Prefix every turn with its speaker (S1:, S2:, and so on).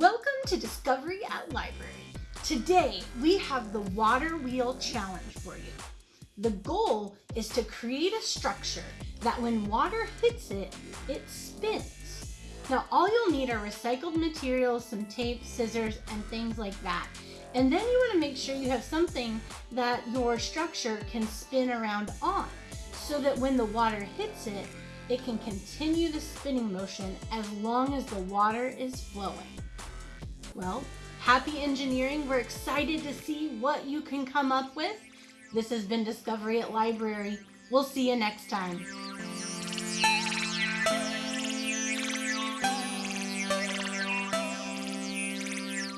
S1: Welcome to Discovery at Library. Today we have the water wheel challenge for you. The goal is to create a structure that when water hits it, it spins. Now all you'll need are recycled materials, some tape, scissors, and things like that. And then you want to make sure you have something that your structure can spin around on so that when the water hits it, it can continue the spinning motion as long as the water is flowing. Well, happy engineering. We're excited to see what you can come up with. This has been Discovery at Library. We'll see you next time.